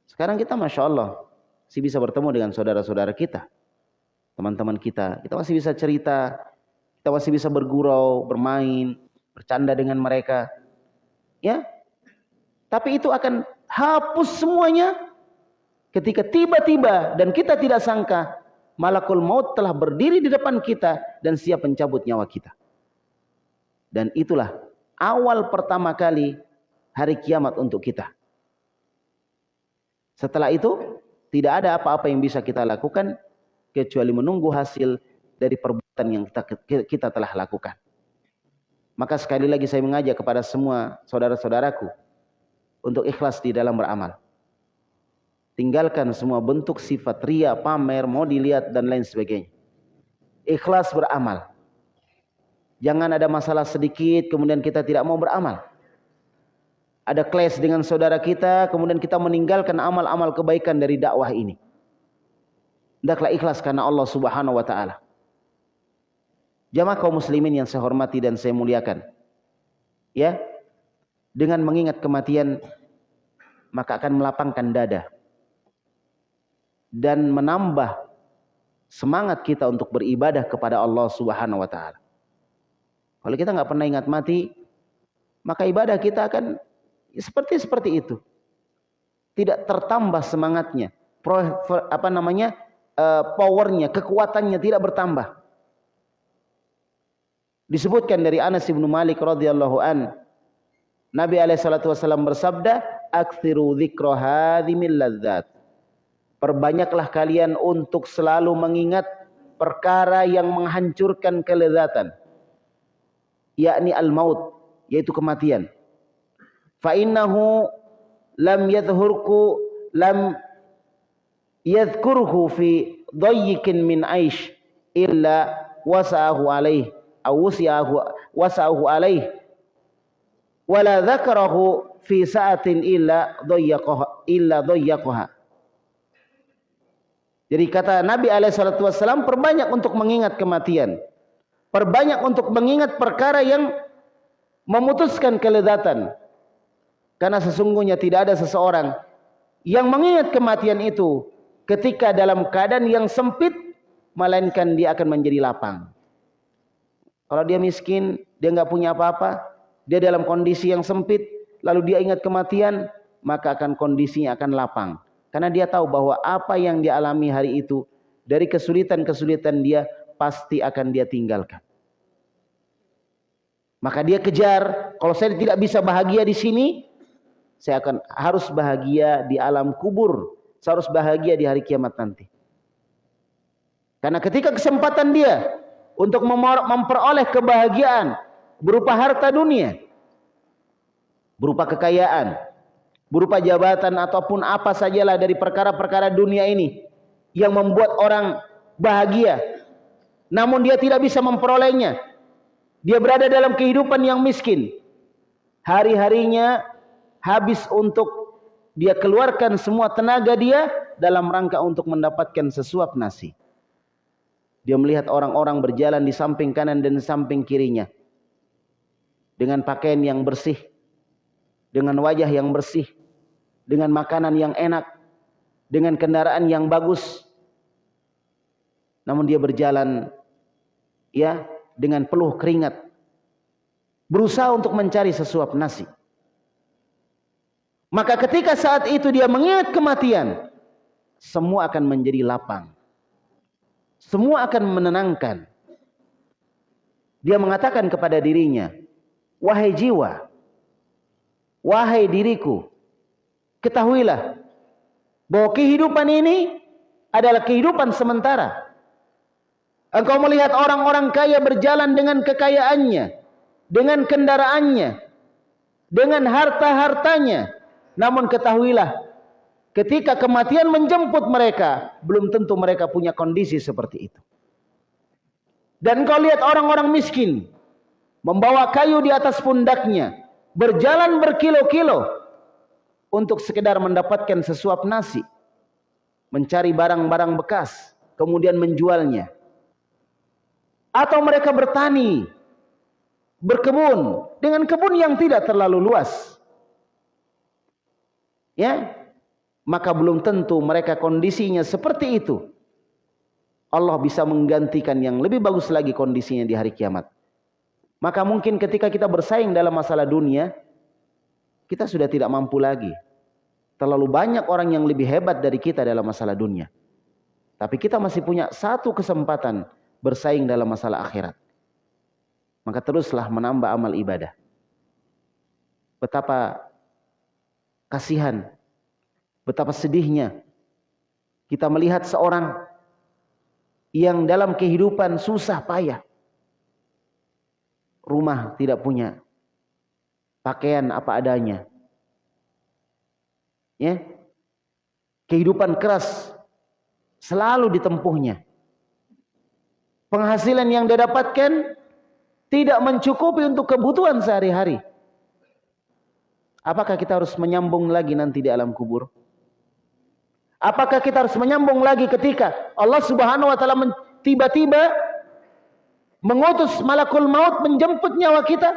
Sekarang kita Masya Allah masih bisa bertemu dengan saudara-saudara kita. Teman-teman kita. Kita masih bisa cerita. Kita masih bisa bergurau, bermain, bercanda dengan mereka. Ya. Tapi itu akan hapus semuanya ketika tiba-tiba dan kita tidak sangka malakul maut telah berdiri di depan kita dan siap mencabut nyawa kita. Dan itulah awal pertama kali hari kiamat untuk kita. Setelah itu tidak ada apa-apa yang bisa kita lakukan kecuali menunggu hasil dari perbuatan yang kita, kita telah lakukan. Maka sekali lagi saya mengajak kepada semua saudara-saudaraku untuk ikhlas di dalam beramal. Tinggalkan semua bentuk sifat ria, pamer, mau dilihat dan lain sebagainya. Ikhlas beramal. Jangan ada masalah sedikit kemudian kita tidak mau beramal. Ada clash dengan saudara kita kemudian kita meninggalkan amal-amal kebaikan dari dakwah ini. Hendaklah ikhlas karena Allah Subhanahu wa taala. Jamaah kaum muslimin yang saya hormati dan saya muliakan. Ya. Dengan mengingat kematian maka akan melapangkan dada dan menambah semangat kita untuk beribadah kepada Allah Subhanahu wa taala. Kalau kita nggak pernah ingat mati, maka ibadah kita akan seperti seperti itu. Tidak tertambah semangatnya, apa namanya? Uh, powernya, kekuatannya tidak bertambah. Disebutkan dari Anas bin Malik radhiyallahu an, Nabi alaihi salatu wasallam bersabda, "Aktsiru dzikra hadhimil ladzat." Perbanyaklah kalian untuk selalu mengingat perkara yang menghancurkan kelezatan. Yakni al-maut, yaitu kematian. Fa innahu lam yadhurku lam yadhkuruhu fi dayyikin min aish illa wasa'ahu alaih aw wasi'ahu wasa'ahu alaih wala dzakarahu fi sa'atin illa dayyaqaha illa jadi kata Nabi Alaihissalam perbanyak untuk mengingat kematian. Perbanyak untuk mengingat perkara yang memutuskan kelezatan. Karena sesungguhnya tidak ada seseorang yang mengingat kematian itu ketika dalam keadaan yang sempit melainkan dia akan menjadi lapang. Kalau dia miskin, dia nggak punya apa-apa, dia dalam kondisi yang sempit, lalu dia ingat kematian, maka akan kondisinya akan lapang. Karena dia tahu bahwa apa yang dia alami hari itu dari kesulitan-kesulitan dia pasti akan dia tinggalkan. Maka dia kejar, kalau saya tidak bisa bahagia di sini, saya akan harus bahagia di alam kubur. Saya harus bahagia di hari kiamat nanti. Karena ketika kesempatan dia untuk memperoleh kebahagiaan berupa harta dunia, berupa kekayaan, berupa jabatan ataupun apa sajalah dari perkara-perkara dunia ini yang membuat orang bahagia. Namun dia tidak bisa memperolehnya. Dia berada dalam kehidupan yang miskin. Hari-harinya habis untuk dia keluarkan semua tenaga dia dalam rangka untuk mendapatkan sesuap nasi dia melihat orang-orang berjalan di samping kanan dan samping kirinya dengan pakaian yang bersih dengan wajah yang bersih dengan makanan yang enak, dengan kendaraan yang bagus. Namun dia berjalan ya dengan peluh keringat. Berusaha untuk mencari sesuap nasi. Maka ketika saat itu dia mengingat kematian, semua akan menjadi lapang. Semua akan menenangkan. Dia mengatakan kepada dirinya, "Wahai jiwa, wahai diriku, Ketahuilah bahwa kehidupan ini adalah kehidupan sementara. Engkau melihat orang-orang kaya berjalan dengan kekayaannya, dengan kendaraannya, dengan harta-hartanya. Namun ketahuilah, ketika kematian menjemput mereka, belum tentu mereka punya kondisi seperti itu. Dan kau lihat orang-orang miskin, membawa kayu di atas pundaknya, berjalan berkilo-kilo, untuk sekedar mendapatkan sesuap nasi, mencari barang-barang bekas, kemudian menjualnya. Atau mereka bertani, berkebun dengan kebun yang tidak terlalu luas. Ya, maka belum tentu mereka kondisinya seperti itu. Allah bisa menggantikan yang lebih bagus lagi kondisinya di hari kiamat. Maka mungkin ketika kita bersaing dalam masalah dunia, kita sudah tidak mampu lagi. Terlalu banyak orang yang lebih hebat dari kita dalam masalah dunia. Tapi kita masih punya satu kesempatan bersaing dalam masalah akhirat. Maka teruslah menambah amal ibadah. Betapa kasihan, betapa sedihnya kita melihat seorang yang dalam kehidupan susah payah. Rumah tidak punya, pakaian apa adanya. Ya. Kehidupan keras selalu ditempuhnya. Penghasilan yang dia dapatkan tidak mencukupi untuk kebutuhan sehari-hari. Apakah kita harus menyambung lagi nanti di alam kubur? Apakah kita harus menyambung lagi ketika Allah Subhanahu wa taala tiba-tiba mengutus malakul maut menjemput nyawa kita?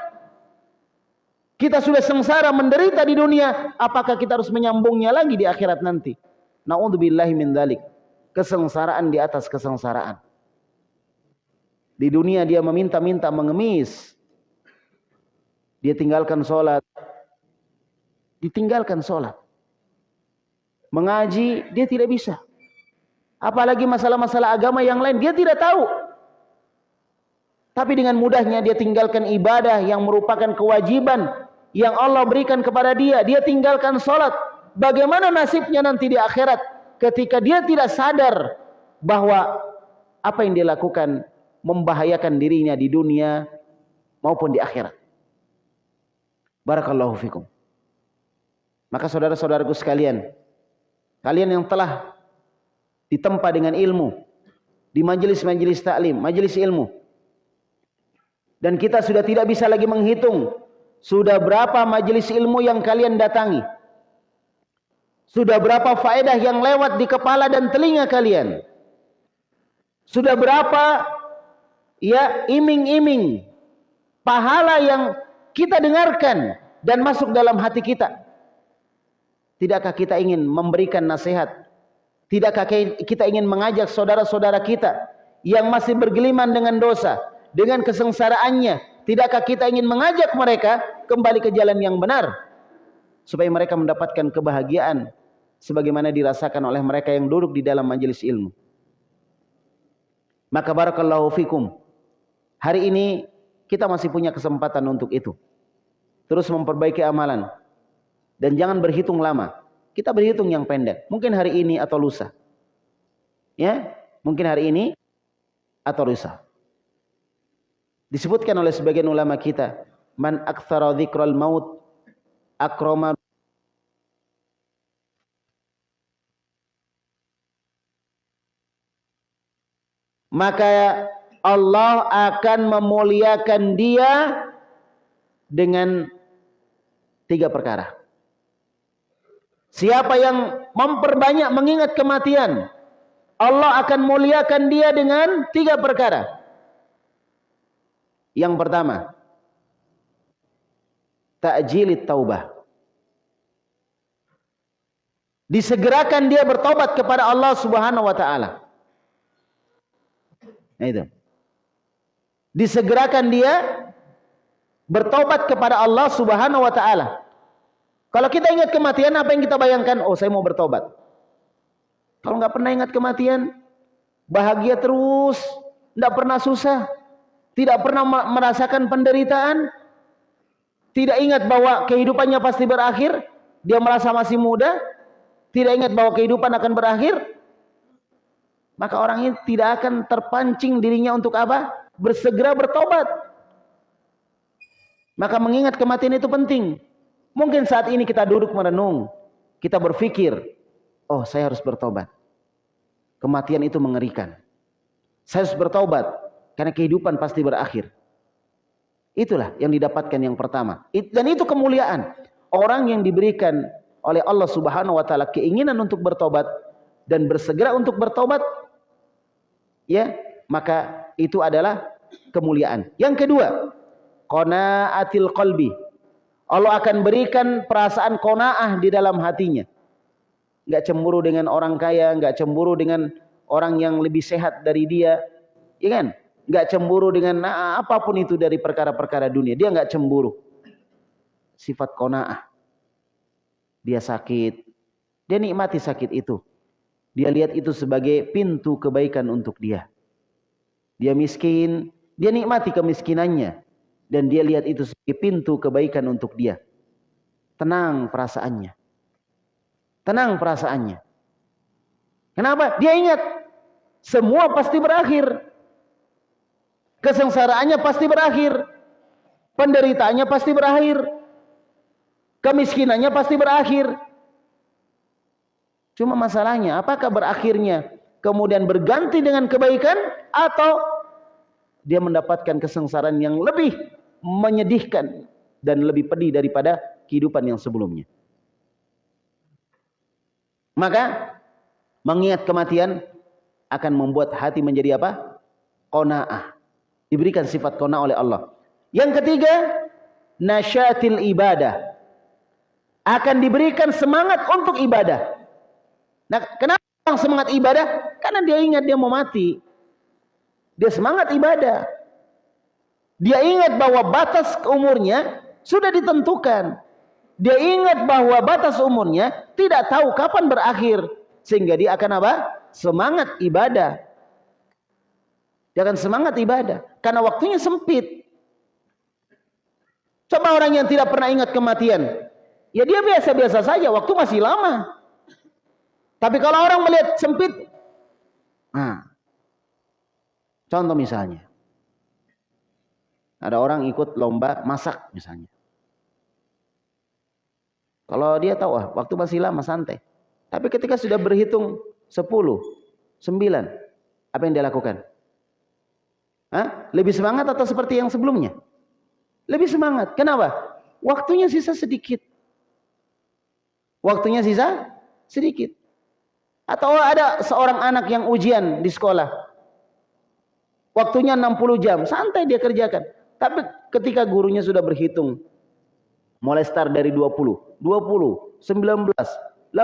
Kita sudah sengsara menderita di dunia, apakah kita harus menyambungnya lagi di akhirat nanti? Nauzubillahi min dzalik. Kesengsaraan di atas kesengsaraan. Di dunia dia meminta-minta mengemis. Dia tinggalkan sholat. Ditinggalkan sholat. Mengaji dia tidak bisa. Apalagi masalah-masalah agama yang lain dia tidak tahu. Tapi dengan mudahnya dia tinggalkan ibadah yang merupakan kewajiban yang Allah berikan kepada dia, dia tinggalkan sholat. Bagaimana nasibnya nanti di akhirat ketika dia tidak sadar bahwa apa yang dia lakukan membahayakan dirinya di dunia maupun di akhirat. Barakallahu fikum. Maka saudara-saudaraku sekalian, kalian yang telah ditempa dengan ilmu di majelis-majelis taklim, majelis ilmu. Dan kita sudah tidak bisa lagi menghitung sudah berapa majelis ilmu yang kalian datangi. Sudah berapa faedah yang lewat di kepala dan telinga kalian. Sudah berapa ya iming-iming pahala yang kita dengarkan dan masuk dalam hati kita. Tidakkah kita ingin memberikan nasihat? Tidakkah kita ingin mengajak saudara-saudara kita yang masih bergeliman dengan dosa, dengan kesengsaraannya? Tidakkah kita ingin mengajak mereka kembali ke jalan yang benar supaya mereka mendapatkan kebahagiaan sebagaimana dirasakan oleh mereka yang duduk di dalam majelis ilmu? Maka barakallahu fikum. Hari ini kita masih punya kesempatan untuk itu. Terus memperbaiki amalan dan jangan berhitung lama. Kita berhitung yang pendek. Mungkin hari ini atau lusa. Ya, mungkin hari ini atau lusa. Disebutkan oleh sebagian ulama kita, man aktsara dzikral maut akrama maka Allah akan memuliakan dia dengan tiga perkara. Siapa yang memperbanyak mengingat kematian, Allah akan muliakan dia dengan tiga perkara. Yang pertama, ta'jilit taubah. Disegerakan dia bertobat kepada Allah Subhanahu wa taala. Nah itu. Disegerakan dia bertobat kepada Allah Subhanahu wa taala. Kalau kita ingat kematian, apa yang kita bayangkan? Oh, saya mau bertobat. Kalau nggak pernah ingat kematian, bahagia terus, nggak pernah susah, tidak pernah merasakan penderitaan, tidak ingat bahwa kehidupannya pasti berakhir, dia merasa masih muda, tidak ingat bahwa kehidupan akan berakhir, maka orang ini tidak akan terpancing dirinya untuk apa? Bersegera bertobat. Maka mengingat kematian itu penting. Mungkin saat ini kita duduk merenung, kita berpikir, oh saya harus bertobat. Kematian itu mengerikan. Saya harus bertobat karena kehidupan pasti berakhir. Itulah yang didapatkan yang pertama. Dan itu kemuliaan. Orang yang diberikan oleh Allah Subhanahu wa taala keinginan untuk bertobat dan bersegera untuk bertobat ya, maka itu adalah kemuliaan. Yang kedua, qanaatil qalbi Allah akan berikan perasaan kona'ah di dalam hatinya. Enggak cemburu dengan orang kaya, enggak cemburu dengan orang yang lebih sehat dari dia. Ya kan? Enggak cemburu dengan nah, apa pun itu dari perkara-perkara dunia. Dia enggak cemburu. Sifat kona'ah. Dia sakit. Dia nikmati sakit itu. Dia lihat itu sebagai pintu kebaikan untuk dia. Dia miskin, dia nikmati kemiskinannya dan dia lihat itu sebagai pintu kebaikan untuk dia. Tenang perasaannya. Tenang perasaannya. Kenapa? Dia ingat semua pasti berakhir. Kesengsaraannya pasti berakhir. Penderitaannya pasti berakhir. Kemiskinannya pasti berakhir. Cuma masalahnya apakah berakhirnya kemudian berganti dengan kebaikan atau dia mendapatkan kesengsaraan yang lebih menyedihkan dan lebih pedih daripada kehidupan yang sebelumnya. Maka mengingat kematian akan membuat hati menjadi apa? Qanaah. Diberikan sifat qanaah oleh Allah. Yang ketiga, nasyatil ibadah. Akan diberikan semangat untuk ibadah. Nah, kenapa semangat ibadah? Karena dia ingat dia mau mati. Dia semangat ibadah. Dia ingat bahwa batas umurnya sudah ditentukan. Dia ingat bahwa batas umurnya tidak tahu kapan berakhir. Sehingga dia akan apa? Semangat ibadah. Dia akan semangat ibadah. Karena waktunya sempit. Coba orang yang tidak pernah ingat kematian. Ya dia biasa-biasa saja. Waktu masih lama. Tapi kalau orang melihat sempit. Nah, contoh misalnya. Ada orang ikut lomba masak misalnya. Kalau dia tahu ah, waktu masih lama santai. Tapi ketika sudah berhitung 10, Sembilan. Apa yang dia lakukan? Hah? Lebih semangat atau seperti yang sebelumnya? Lebih semangat. Kenapa? Waktunya sisa sedikit. Waktunya sisa sedikit. Atau ada seorang anak yang ujian di sekolah. Waktunya 60 jam. Santai dia kerjakan. Tapi ketika gurunya sudah berhitung. Mulai start dari 20. 20, 19, 18.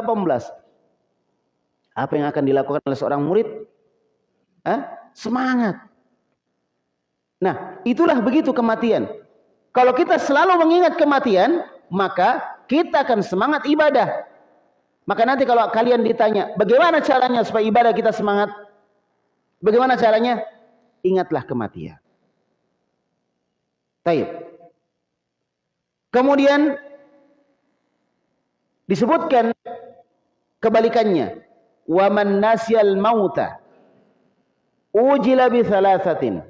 Apa yang akan dilakukan oleh seorang murid? Hah? Semangat. Nah, itulah begitu kematian. Kalau kita selalu mengingat kematian, maka kita akan semangat ibadah. Maka nanti kalau kalian ditanya, bagaimana caranya supaya ibadah kita semangat? Bagaimana caranya? Ingatlah kematian. Taib. Kemudian disebutkan kebalikannya. Wa man nasyal mauta ujila bi thalathatin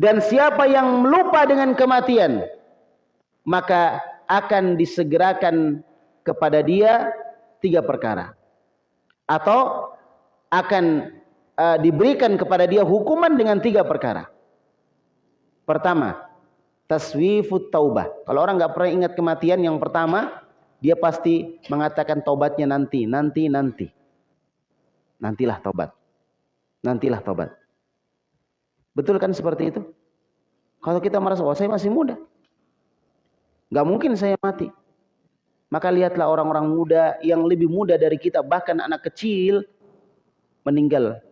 dan siapa yang melupa dengan kematian, maka akan disegerakan kepada dia tiga perkara. Atau akan uh, diberikan kepada dia hukuman dengan tiga perkara. Pertama, taswifut taubah. Kalau orang nggak pernah ingat kematian, yang pertama dia pasti mengatakan taubatnya nanti, nanti, nanti. Nantilah taubat. Nantilah taubat. Betul kan seperti itu? Kalau kita merasa, oh saya masih muda. Gak mungkin saya mati. Maka lihatlah orang-orang muda yang lebih muda dari kita, bahkan anak kecil, meninggal.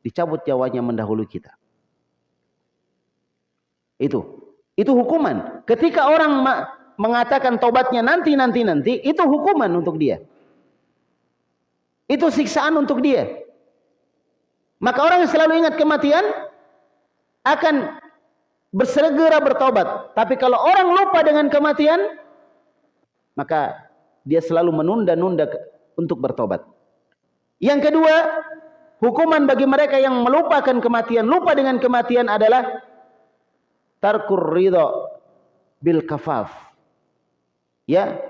Dicabut jawanya mendahului kita. Itu. Itu hukuman. Ketika orang mengatakan tobatnya nanti, nanti, nanti, itu hukuman untuk dia. Itu siksaan untuk dia. Maka orang yang selalu ingat kematian, akan bersegera bertobat. Tapi kalau orang lupa dengan kematian, maka dia selalu menunda-nunda untuk bertobat. Yang kedua, hukuman bagi mereka yang melupakan kematian, lupa dengan kematian adalah tarkur ridho bil kafaf. Ya,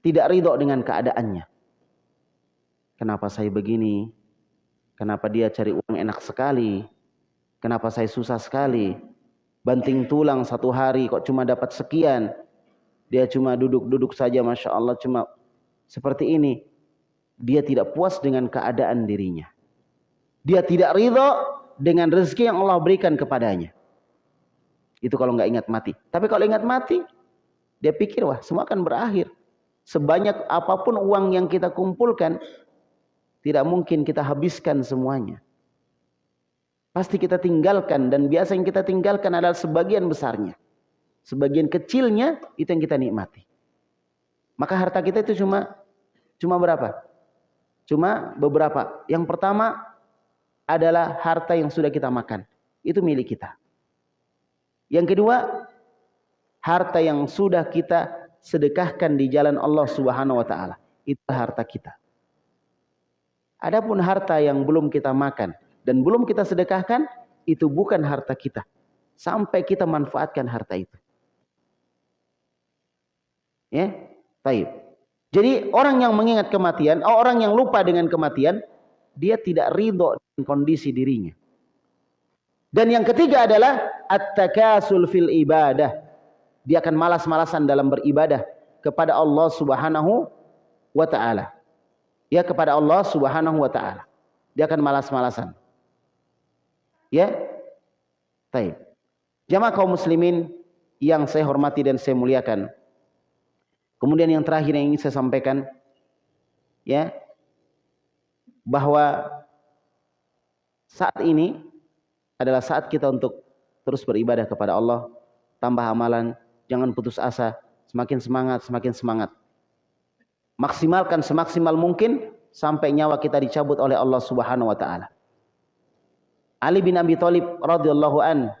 tidak ridho dengan keadaannya. Kenapa saya begini? Kenapa dia cari uang enak sekali? Kenapa saya susah sekali? Banting tulang satu hari kok cuma dapat sekian. Dia cuma duduk-duduk saja Masya Allah cuma seperti ini. Dia tidak puas dengan keadaan dirinya. Dia tidak ridho dengan rezeki yang Allah berikan kepadanya. Itu kalau nggak ingat mati. Tapi kalau ingat mati, dia pikir wah semua akan berakhir. Sebanyak apa pun uang yang kita kumpulkan, tidak mungkin kita habiskan semuanya. Pasti kita tinggalkan dan biasa yang kita tinggalkan adalah sebagian besarnya. Sebagian kecilnya itu yang kita nikmati. Maka harta kita itu cuma cuma berapa? Cuma beberapa. Yang pertama adalah harta yang sudah kita makan. Itu milik kita. Yang kedua, harta yang sudah kita sedekahkan di jalan Allah Subhanahu wa taala. Itu harta kita. Adapun harta yang belum kita makan, dan belum kita sedekahkan, itu bukan harta kita. Sampai kita manfaatkan harta itu. Ya, taib. Jadi orang yang mengingat kematian, orang yang lupa dengan kematian, dia tidak ridho dengan kondisi dirinya. Dan yang ketiga adalah at-takasul fil ibadah. Dia akan malas-malasan dalam beribadah kepada Allah Subhanahu wa taala. Ya kepada Allah Subhanahu wa taala. Dia akan malas-malasan. Ya. Baik. Jamaah kaum muslimin yang saya hormati dan saya muliakan. Kemudian yang terakhir yang ingin saya sampaikan ya bahwa saat ini adalah saat kita untuk terus beribadah kepada Allah, tambah amalan, jangan putus asa, semakin semangat, semakin semangat. Maksimalkan semaksimal mungkin sampai nyawa kita dicabut oleh Allah Subhanahu wa taala. Ali bin Abi Thalib radhiyallahu an,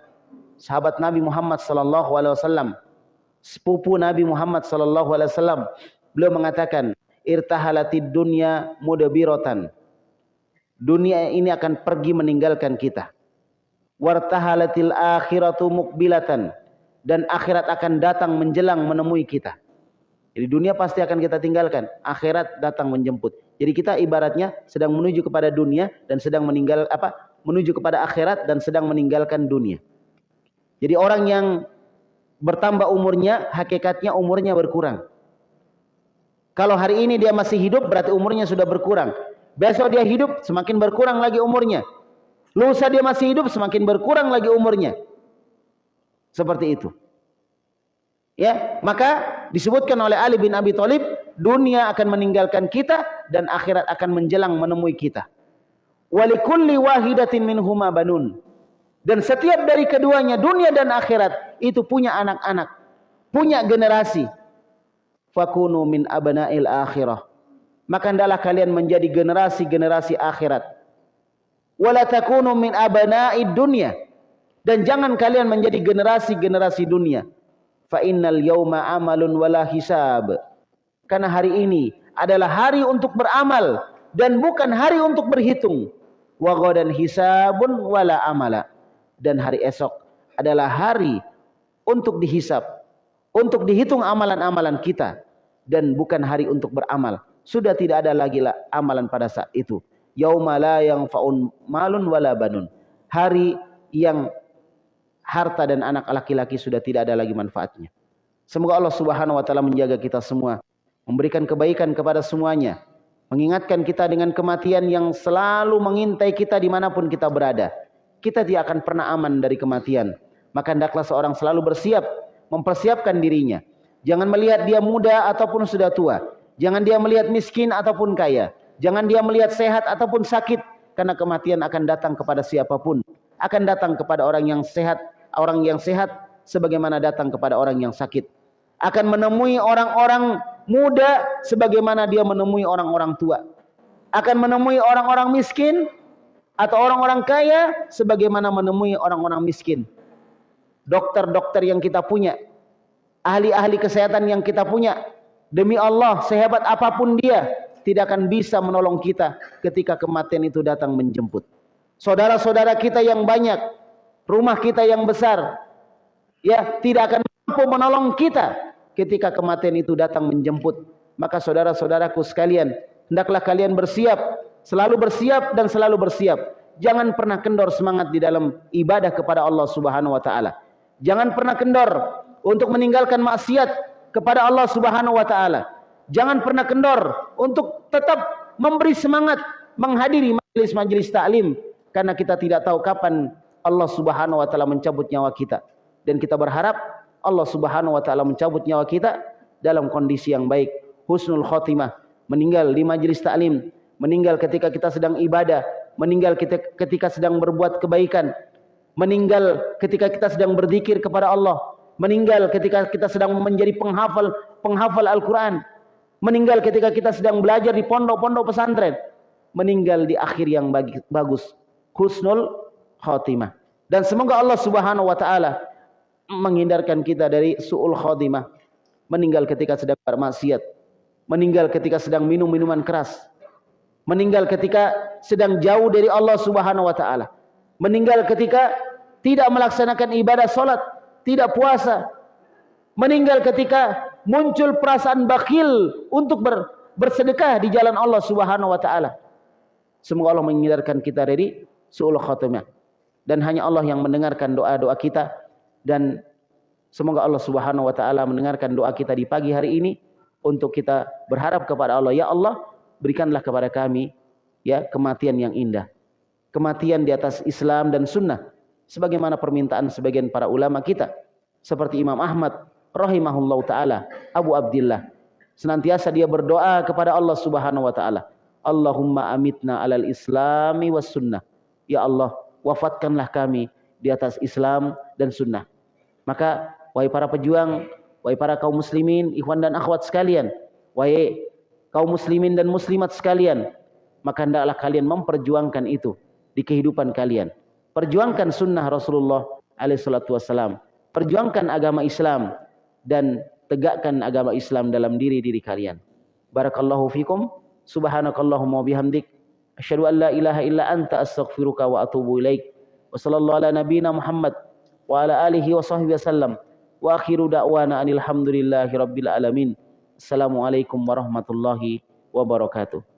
sahabat Nabi Muhammad sallallahu alaihi wasallam, sepupu Nabi Muhammad sallallahu alaihi wasallam, beliau mengatakan, "Irtahalatid dunya mudabiratan." Dunia ini akan pergi meninggalkan kita. Wartahalatil akhiratu mukbilatan dan akhirat akan datang menjelang menemui kita. Jadi dunia pasti akan kita tinggalkan, akhirat datang menjemput. Jadi kita ibaratnya sedang menuju kepada dunia dan sedang meninggal apa? Menuju kepada akhirat dan sedang meninggalkan dunia. Jadi orang yang bertambah umurnya, hakikatnya umurnya berkurang. Kalau hari ini dia masih hidup berarti umurnya sudah berkurang. Besok dia hidup semakin berkurang lagi umurnya. Lusa dia masih hidup semakin berkurang lagi umurnya. Seperti itu. Ya, maka disebutkan oleh Ali bin Abi Thalib, dunia akan meninggalkan kita dan akhirat akan menjelang menemui kita. Walikulli wahidatin minhuma banun. Dan setiap dari keduanya dunia dan akhirat itu punya anak-anak, punya generasi. Fakunu min abna'il akhirah. Maka hendaklah kalian menjadi generasi-generasi akhirat. Wala takunu min abna'id dunya. Dan jangan kalian menjadi generasi-generasi dunia fa innal yauma amalun wala hisab. Karena hari ini adalah hari untuk beramal dan bukan hari untuk berhitung. Wa ghadan hisabun wala amala. Dan hari esok adalah hari untuk dihisap, untuk dihitung amalan-amalan kita dan bukan hari untuk beramal. Sudah tidak ada lagi amalan pada saat itu. Yauma la yang faun malun wala banun. Hari yang harta dan anak laki-laki sudah tidak ada lagi manfaatnya. Semoga Allah Subhanahu wa taala menjaga kita semua, memberikan kebaikan kepada semuanya, mengingatkan kita dengan kematian yang selalu mengintai kita di mana pun kita berada. Kita tidak akan pernah aman dari kematian. Maka hendaklah seorang selalu bersiap, mempersiapkan dirinya. Jangan melihat dia muda ataupun sudah tua. Jangan dia melihat miskin ataupun kaya. Jangan dia melihat sehat ataupun sakit. Karena kematian akan datang kepada siapa pun. Akan datang kepada orang yang sehat orang yang sehat sebagaimana datang kepada orang yang sakit. Akan menemui orang-orang muda sebagaimana dia menemui orang-orang tua. Akan menemui orang-orang miskin atau orang-orang kaya sebagaimana menemui orang-orang miskin. Dokter-dokter yang kita punya, ahli-ahli kesehatan yang kita punya, demi Allah sehebat apa pun dia tidak akan bisa menolong kita ketika kematian itu datang menjemput. Saudara-saudara kita yang banyak rumah kita yang besar ya tidak akan mampu menolong kita ketika kematian itu datang menjemput. Maka saudara-saudaraku sekalian hendaklah kalian bersiap selalu bersiap dan selalu bersiap. Jangan pernah kendor semangat di dalam ibadah kepada Allah Subhanahu wa taala. Jangan pernah kendor untuk meninggalkan maksiat kepada Allah Subhanahu wa taala jangan pernah kendor untuk tetap memberi semangat menghadiri majelis-majelis taklim karena kita tidak tahu kapan Allah Subhanahu wa taala mencabut nyawa kita. Dan kita berharap Allah Subhanahu wa taala mencabut nyawa kita dalam kondisi yang baik. Husnul khotimah meninggal di majelis taklim meninggal ketika kita sedang ibadah meninggal ketika sedang berbuat kebaikan meninggal ketika kita sedang berzikir kepada Allah meninggal ketika kita sedang menjadi penghafal penghafal Al-Qur'an meninggal ketika kita sedang belajar di pondok-pondok pesantren meninggal di akhir yang bagus husnul khatimah. Dan semoga Allah Subhanahu wa taala menghindarkan kita dari suul khatimah. Meninggal ketika sedang bermaksiat, meninggal ketika sedang minum minuman keras, meninggal ketika sedang jauh dari Allah Subhanahu wa taala. Meninggal ketika tidak melaksanakan ibadah salat, tidak puasa. Meninggal ketika muncul perasaan bakhil untuk ber, bersedekah di jalan Allah Subhanahu wa taala. Semoga Allah menghindarkan kita dari suul khatimah. Dan hanya Allah yang mendengarkan doa-doa kita. Dan semoga Allah Subhanahu wa taala mendengarkan doa kita di pagi hari ini untuk kita berharap kepada Allah. Ya Allah berikanlah kepada kami ya kematian yang indah. Kematian di atas Islam dan sunnah. Sebagaimana permintaan sebagian para ulama kita. Seperti Imam Ahmad rahimahullahu taala Abu Abdullah senantiasa dia berdoa kepada Allah Subhanahu wa taala Allahumma amitna alal islami was sunnah ya Allah wafatkanlah kami di atas Islam dan sunnah. Maka wahai para pejuang, wahai para kaum muslimin, ikhwan dan akhwat sekalian, wahai kaum muslimin dan muslimat sekalian, maka hendaklah kalian memperjuangkan itu di kehidupan kalian. Perjuangkan sunnah Rasulullah alaihissalatu wassalam. Perjuangkan agama Islam dan tegakkan agama Islam dalam diri-diri kalian. Barakallahu fikum. Subhanakallahumma bihamdik. Asyhadu an la ilaha illa anta astaghfiruka wa atubu ilaik. Wa sallallahu ala nabiyyina Muhammad wa ala alihi wa sahbihi wasallam. Wa akhiru da'wana anil hamdulillahi rabbil alamin. Assalamualaikum warahmatullahi wabarakatuh.